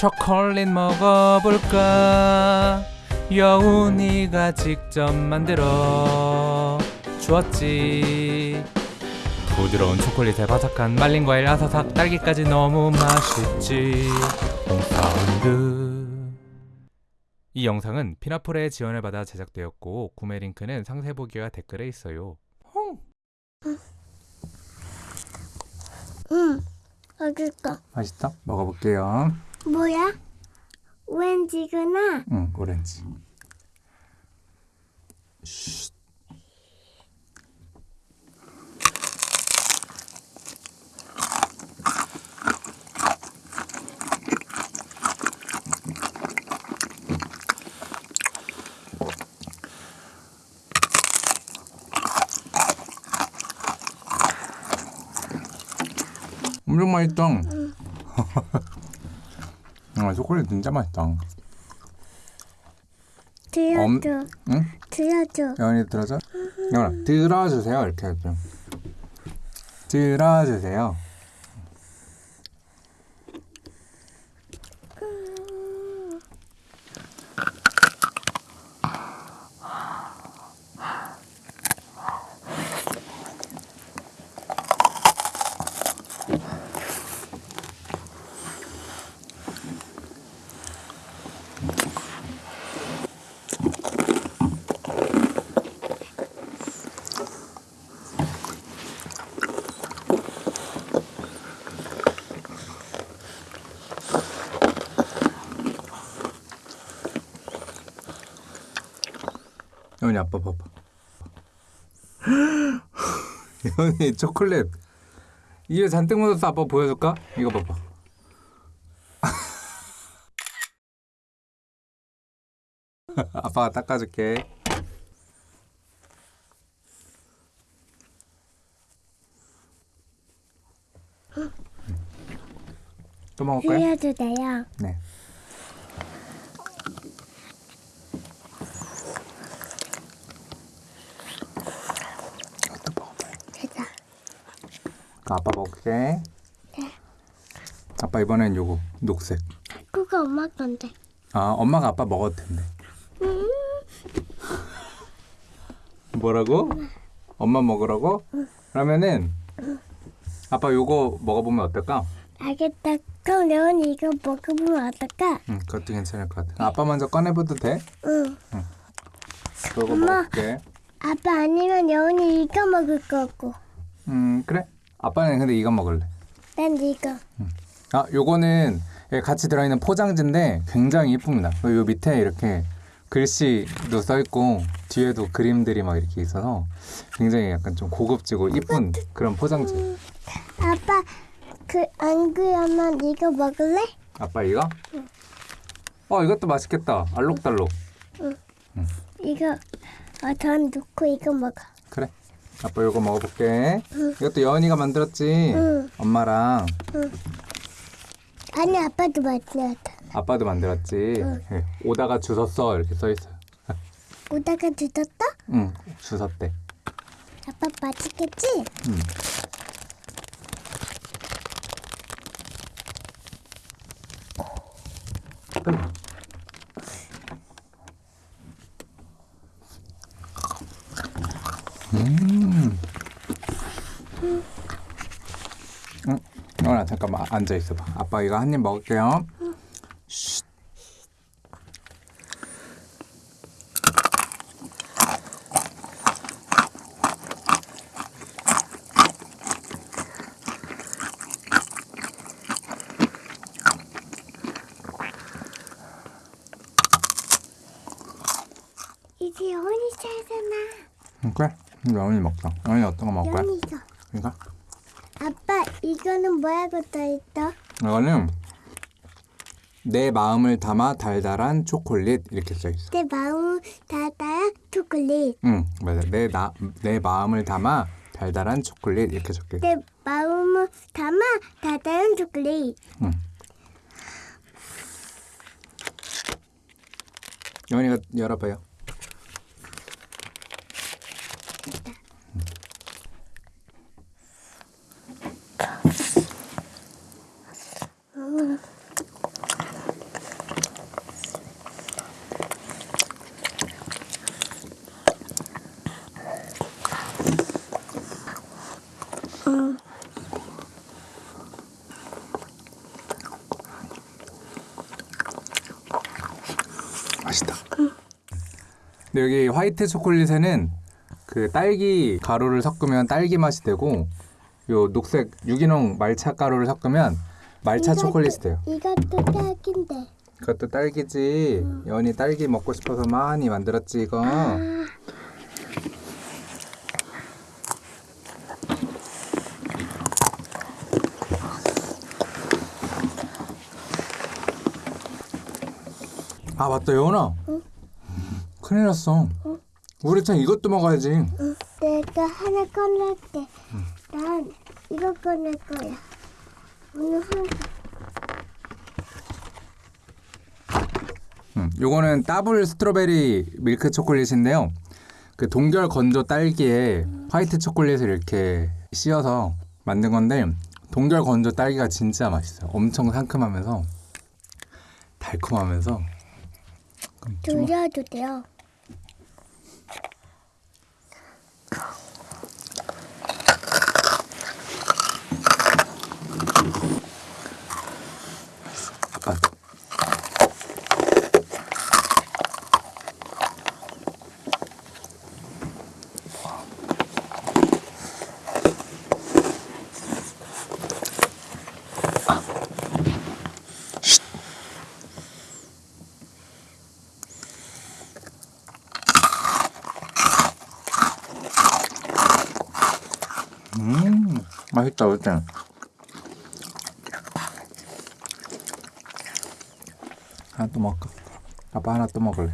초콜릿 먹어볼까? 여운이가 직접 만들어 주었지. 부드러운 초콜릿에 바삭한 말린 과일 아사삭 딸기까지 너무 맛있지. 홈사운드. 이 영상은 피나폴의 지원을 받아 제작되었고 구매 링크는 상세 보기와 댓글에 있어요. 응. 맛있어. 맛있다? 먹어볼게요 뭐야? 오렌지구나. 응 오렌지 엄청 맛있다. 아, 초콜릿 진짜 맛있다. 들려줘. 응? 들려줘. 여원이 들어줘? 여원아 들어주세요 이렇게 해줘. 들어주세요. 여원이 아빠 봐봐. 여원이 초콜릿 입에 잔뜩 묻었어 아빠 보여줄까? 이거 봐봐. 아빠가 닦아줄게. 또 먹을까요? 들려도 돼요. 네. 이것도 먹어봐요. 됐다. 그 아빠 먹을게. 아빠 이번엔 요거 녹색. 그거 엄마 건데. 아 엄마가 아빠 먹어도 된대. 뭐라고? 엄마 먹으라고? 그러면은 아빠 요거 먹어보면 어떨까? 알겠다. 그럼 레온이 이거 먹어보면 어떨까? 응, 그것도 괜찮을 것 같아. 아빠 먼저 꺼내봐도 돼? 응. 그거 엄마. 먹을게. 아빠 아니면 레온이 이거 먹을 거고. 음 그래. 아빠는 근데 이거 먹을래. 난 이거. 아, 요거는 같이 들어있는 포장지인데 굉장히 예쁩니다. 요 밑에 이렇게 글씨도 써있고 뒤에도 그림들이 막 이렇게 있어서 굉장히 약간 좀 고급지고 이쁜 그런 포장지. 아빠 그안 그러면 이거 먹을래? 아빠 이거? 어, 이것도 맛있겠다. 알록달록. 이거 어, 전 넣고 이거 먹어. 그래. 아빠 요거 먹어볼게. 이것도 여은이가 만들었지? 응. 엄마랑 아니 아빠도 만들었다. 아빠도 만들었지. 예, 오다가 주웠어 이렇게 써있어요. 오다가 늦었다? 응, 주웠대. 아빠 맛있겠지? 응. 음. 응, 영아 잠깐만 앉아 있어봐. 아빠 이거 한 입 먹을게요. 쉿. 이제 영원히 살잖아. 응, 그래. 영이 먹자. 영이 어떤 거 먹을 거야? 이거? 아빠 이거는 뭐라고 써있어? 이거는 내 마음을 담아 달달한 초콜릿 이렇게 써 있어. 내 마음 닫아야 초콜릿. 응, 맞아. 내 나 내 마음을 담아 달달한 초콜릿 이렇게 적혀. 있어. 내 마음을 담아 닫아야 초콜릿. 응. 영이가 열어봐요. 근데 여기 화이트 초콜릿에는 그 딸기 가루를 섞으면 딸기 맛이 되고 요 녹색 유기농 말차 가루를 섞으면 말차 초콜릿이 돼요. 이것도 딸긴데. 그것도 딸기지. 연이 딸기 먹고 싶어서 많이 만들었지 이거. 아, 아 맞다 여원아. 큰일 났어. 우리 참 이것도 먹어야지. 내가 하나 꺼낼게. 난 이거 꺼낼 거야. 오늘 한 음, 요거는 더블 strawberry 밀크 초콜릿인데요. 그 동결 건조 딸기에 화이트 초콜릿을 이렇게 씌워서 만든 건데 동결 건조 딸기가 진짜 맛있어요. 엄청 상큼하면서 달콤하면서 돌려도 돼요. 아빠 음 맛있다 어때? 하나 또 먹을까? 아빠 하나 또 먹을래.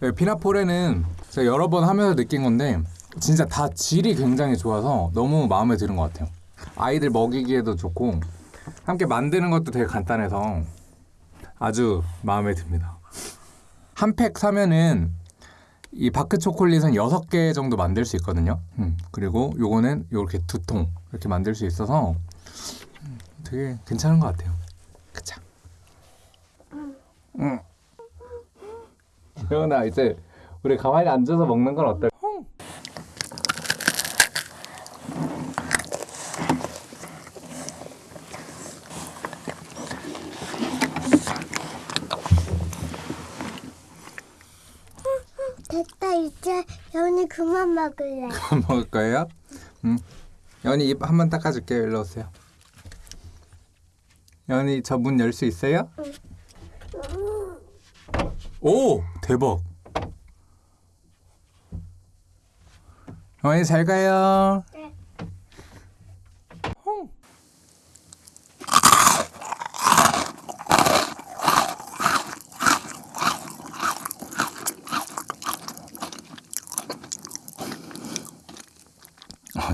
네, 피나포레는 제가 여러 번 하면서 느낀 건데 진짜 다 질이 굉장히 좋아서 너무 마음에 드는 것 같아요. 아이들 먹이기에도 좋고 함께 만드는 것도 되게 간단해서 아주 마음에 듭니다. 한 팩 사면은 이 바크 초콜릿은 6개 정도 만들 수 있거든요. 음, 그리고 요거는 요렇게 두 통 이렇게 만들 수 있어서 음, 되게 괜찮은 것 같아요. 그쵸? 응. 재현아 이제 우리 가만히 앉아서 먹는 건 어떨까? 됐다 이제 연이 그만 먹을 거예요? 응. 연이 입 한 번 닦아줄게요. 일로 오세요. 연이 저 문 열 수 있어요? 오 대박. 연이 잘 가요.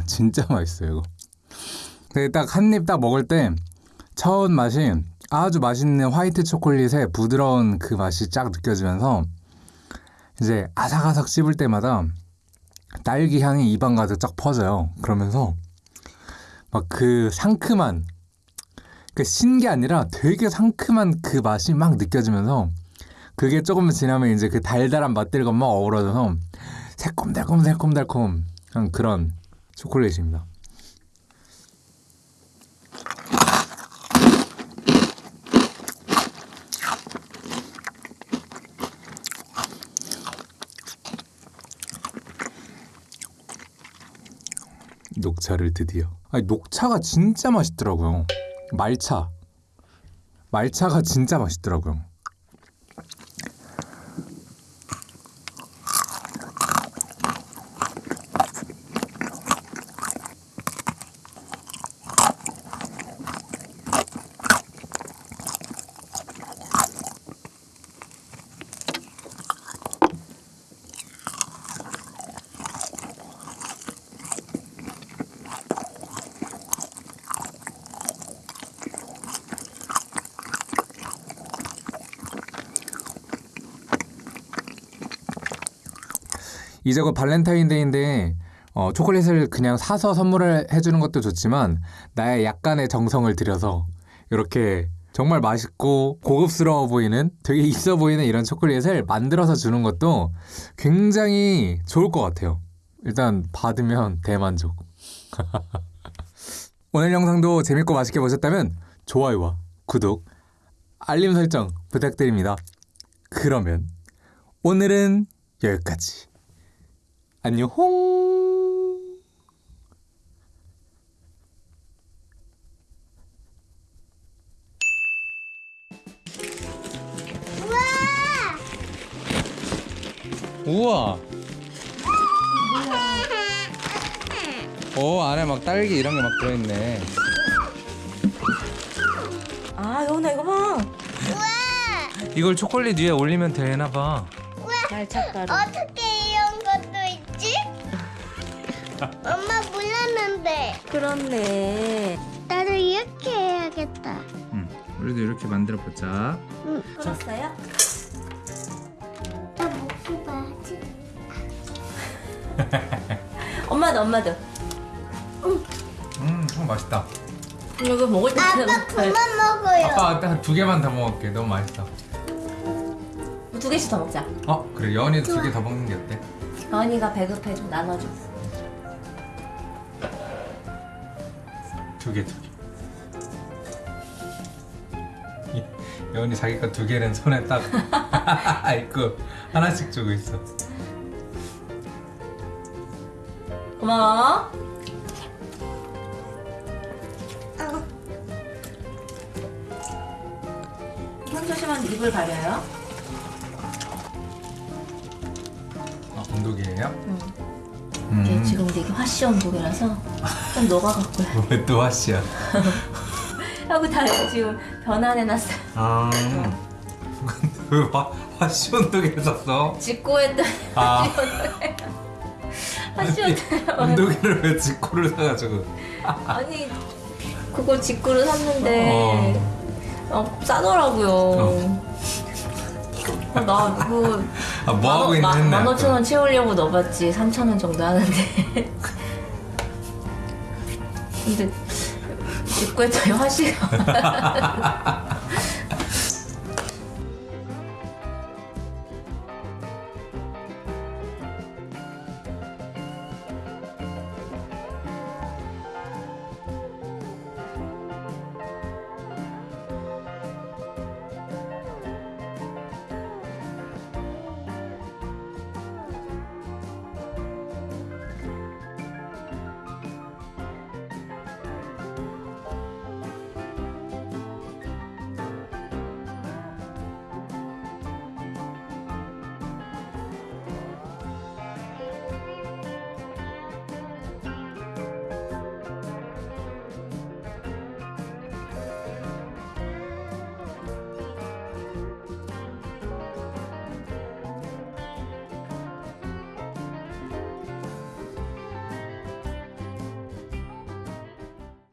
진짜 맛있어요 이거. 근데 딱 한 입 딱 먹을 때 처음 맛이 아주 맛있는 화이트 초콜릿의 부드러운 그 맛이 쫙 느껴지면서 이제 아삭아삭 씹을 때마다 딸기 향이 입안 가득 쫙 퍼져요. 그러면서 막 그 상큼한 그 신게 아니라 되게 상큼한 그 맛이 막 느껴지면서 그게 조금 지나면 이제 그 달달한 맛들과 막 어우러져서 새콤달콤 새콤달콤 그런 초콜릿입니다. 녹차를 드디어. 아니 녹차가 진짜 맛있더라고요. 말차. 말차가 진짜 맛있더라고요. 이제 곧 발렌타인데이인데 어, 초콜릿을 그냥 사서 선물을 해주는 것도 좋지만 나의 약간의 정성을 들여서 이렇게 정말 맛있고 고급스러워 보이는 되게 있어 보이는 이런 초콜릿을 만들어서 주는 것도 굉장히 좋을 것 같아요. 일단 받으면 대만족. 오늘 영상도 재밌고 맛있게 보셨다면 좋아요와 구독, 알림 설정 부탁드립니다. 그러면 오늘은 여기까지. 안녕. 우와. 오 안에 막 딸기 이런 게 막 들어있네. 아 여운아 이거 봐. 이걸 초콜릿 위에 올리면 되나 봐. 날차가루. 어떻게? 엄마 몰랐는데. 그렇네. 나도 이렇게 해야겠다. 응. 우리도 이렇게 만들어 보자. 끊었어요? 나 목이 봐야지. 엄마도 엄마도. 음, 어, 맛있다. 이거 먹을 때 아빠 그만 먹어요. 아빠 한 두 개만 더 먹을게. 너무 맛있어. 두 개씩 더 먹자. 어, 그래. 여원이도 두개 더 먹는 게 어때? 가은이가 배급해 좀 나눠줘. 두 개, 두 개. 여원이 자기 거 두 개는 손에 딱 있고 하나씩 주고 있어. 고마워. 손 입을 가려요. 아, 온도계예요? 응. 이게 음. 지금 되게 화씨 온도이라서 좀 녹아갖고 왜또 하시야? 하고 다 지금 변환해놨어요. 아. 왜 화, 화시 온도계 샀어? 직구했더니 아. 화씨 온도 온도계를 왜 직구를 사가지고? 아니 그거 직구를 샀는데 어, 싸더라고요. 어, 나 그거 아, 뭐 하고 있는. 만 오천 원 채우려고 넣어봤지 3천 원 정도 하는데. 근데 직구했더니 화씨가